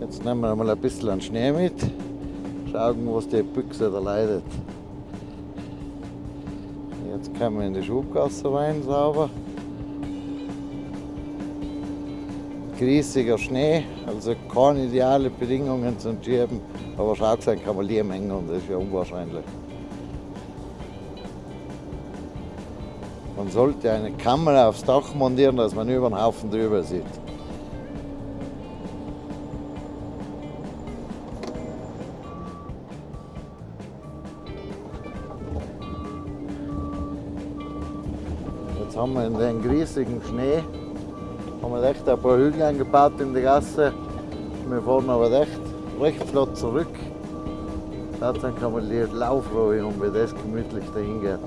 Jetzt nehmen wir mal ein bisschen Schnee mit. Schauen, was die Büchse da leidet. Jetzt können wir in die Schubgasse rein, sauber. Riesiger Schnee, also keine ideale Bedingungen zum Schieben, aber schaut sein kann man Lehmhängen und das ist ja unwahrscheinlich. Man sollte eine Kamera aufs Dach montieren, dass man über den Haufen drüber sieht. Jetzt haben wir in den riesigen Schnee haben wir echt ein paar Hügel eingebaut in die Gasse. Wir fahren aber echt recht flott zurück. Dann kann man die Laufruhe um, wie das gemütlich dahin geht.